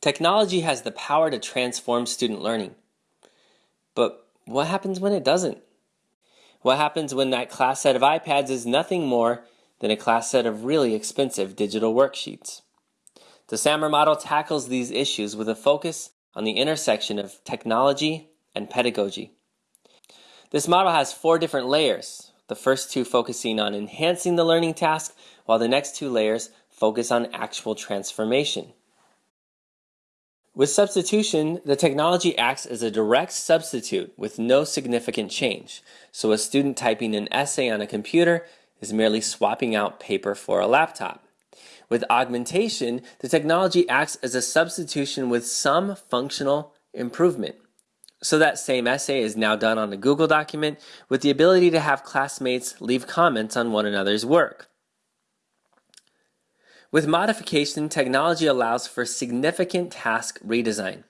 Technology has the power to transform student learning. But what happens when it doesn't? What happens when that class set of iPads is nothing more than a class set of really expensive digital worksheets? The SAMR model tackles these issues with a focus on the intersection of technology and pedagogy. This model has four different layers, the first two focusing on enhancing the learning task, while the next two layers focus on actual transformation. With substitution, the technology acts as a direct substitute with no significant change. So a student typing an essay on a computer is merely swapping out paper for a laptop. With augmentation, the technology acts as a substitution with some functional improvement. So that same essay is now done on a Google document with the ability to have classmates leave comments on one another's work. With modification, technology allows for significant task redesign.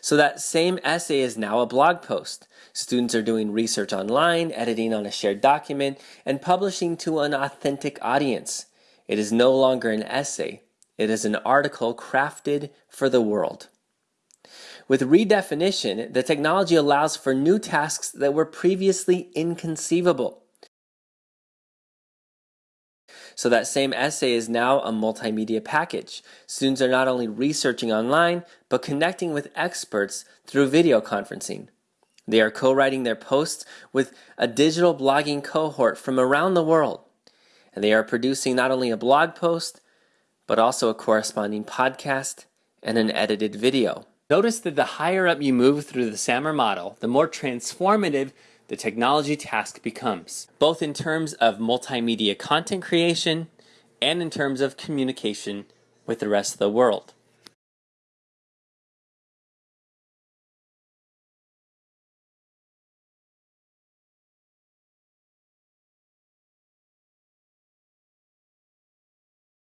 So that same essay is now a blog post. Students are doing research online, editing on a shared document, and publishing to an authentic audience. It is no longer an essay, it is an article crafted for the world. With redefinition, the technology allows for new tasks that were previously inconceivable. So that same essay is now a multimedia package. Students are not only researching online, but connecting with experts through video conferencing. They are co-writing their posts with a digital blogging cohort from around the world and they are producing not only a blog post, but also a corresponding podcast and an edited video. Notice that the higher up you move through the SAMR model, the more transformative the technology task becomes, both in terms of multimedia content creation and in terms of communication with the rest of the world.